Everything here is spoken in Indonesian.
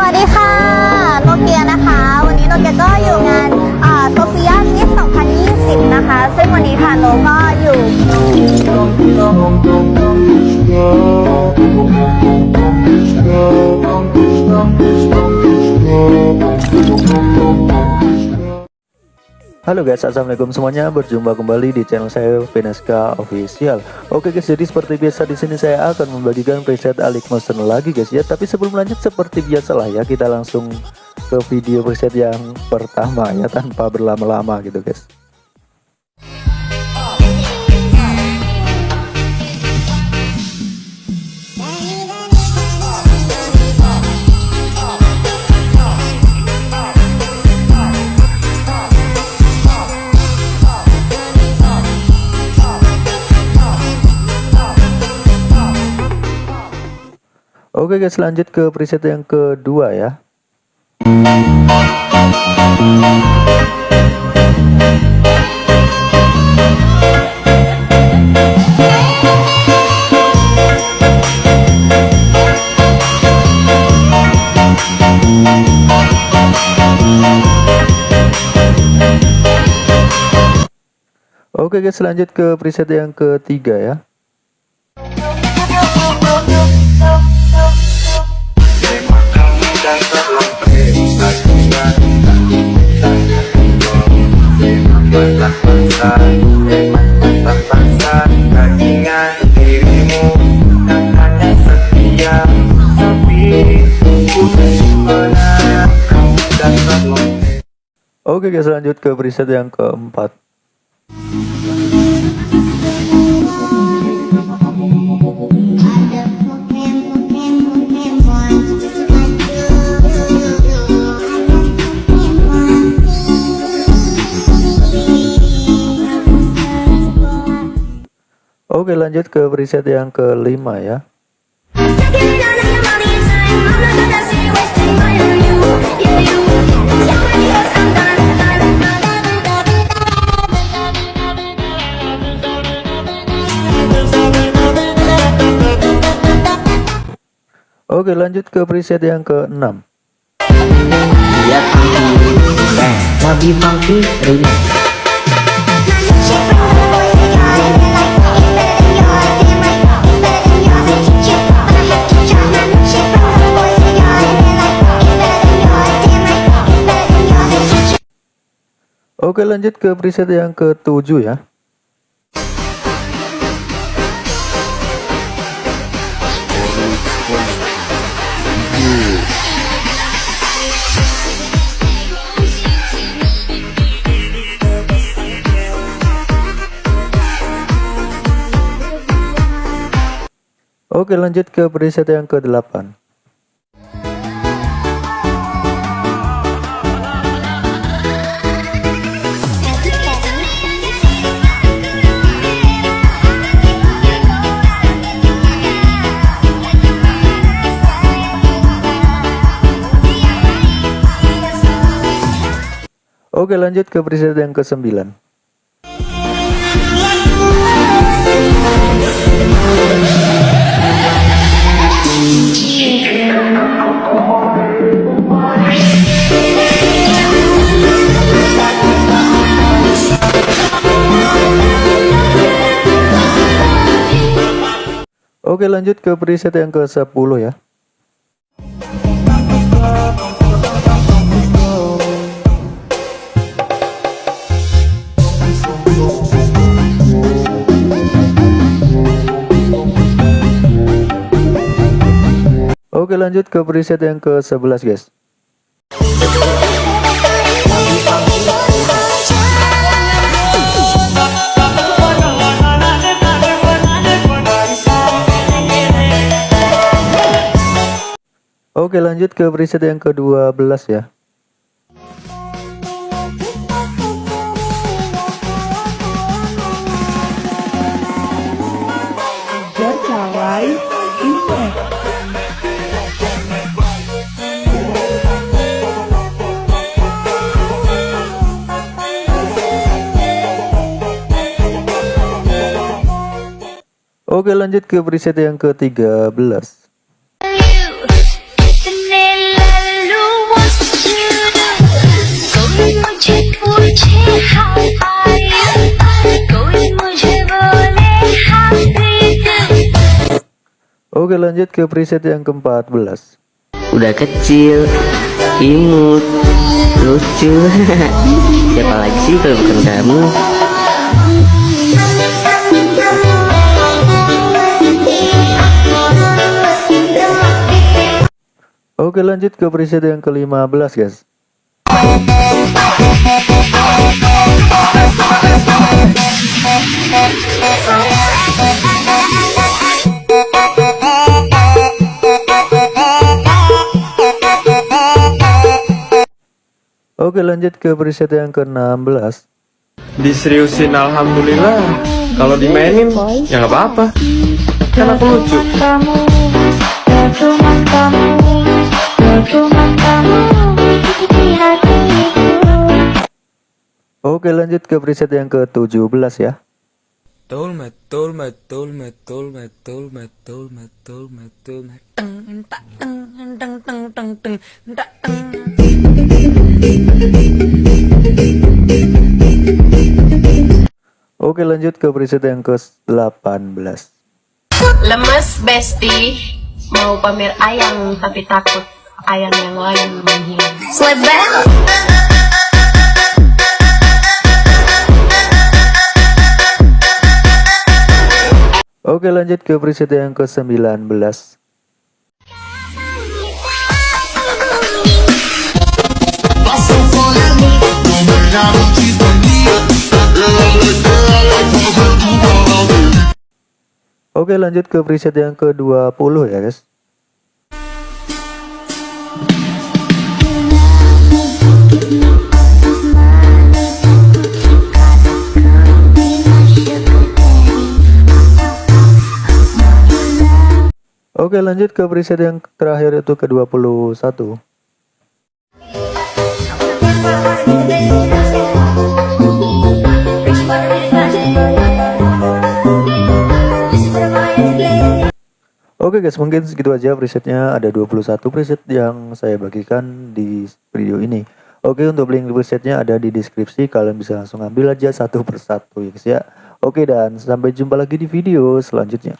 สวัสดีค่ะโนเกียนะคะ วันนี้โนเกียก็อยู่งานโซเฟียมิส2020 นะคะ ซึ่งวันนี้ค่ะโนก็อยู่ Halo guys, assalamualaikum semuanya. Berjumpa kembali di channel saya Veneska Official. Oke guys, jadi seperti biasa di sini saya akan membagikan preset Alik Motion lagi guys ya. Tapi sebelum lanjut seperti biasa lah ya, kita langsung ke video preset yang pertama ya tanpa berlama-lama gitu guys. Oke guys, lanjut ke preset yang kedua ya. Oke guys, lanjut ke preset yang ketiga ya. Oke guys lanjut ke preset yang keempat. Oke lanjut ke preset yang kelima ya Oke lanjut ke preset yang ke-6 Lihat funky Bang Nabi funky remix Oke lanjut ke preset yang ke-7 ya Oke lanjut ke preset yang ke-8 Oke lanjut ke preset yang ke-9 Oke lanjut ke preset yang ke-10 ya. Oke lanjut ke preset yang ke-11 guys Oke lanjut ke preset yang ke-12 ya. Oke lanjut ke preset yang ke-13 Oke lanjut ke preset yang ke-14 Udah kecil, imut, lucu. Siapa lagi sih kalau bukan kamu? Oke lanjut ke preset yang ke-15 guys Oke lanjut ke preset yang ke-16 diseriusin alhamdulillah. Kalau dimainin ya nggak apa-apa. Kan aku lucu. Kamu cuma kamu cuma kamu di hatiku Oke lanjut ke preset yang ke-17 ya. Metul, metul, metul, metul, metul, metul, metul, metul, teng, teng, teng, teng, teng, teng, teng. Oke lanjut ke preset yang ke-18 Lemes besti Mau pamer ayang tapi takut ayang yang lain menghilang. Slebel. Oke lanjut ke preset yang ke-19 Oke lanjut ke preset yang ke-20 ya guys. Oke lanjut ke preset yang terakhir itu ke-21 Oke guys mungkin segitu aja presetnya. Ada 21 preset yang saya bagikan di video ini. Oke untuk link presetnya ada di deskripsi. Kalian bisa langsung ambil aja satu persatu ya guys ya. Oke dan sampai jumpa lagi di video selanjutnya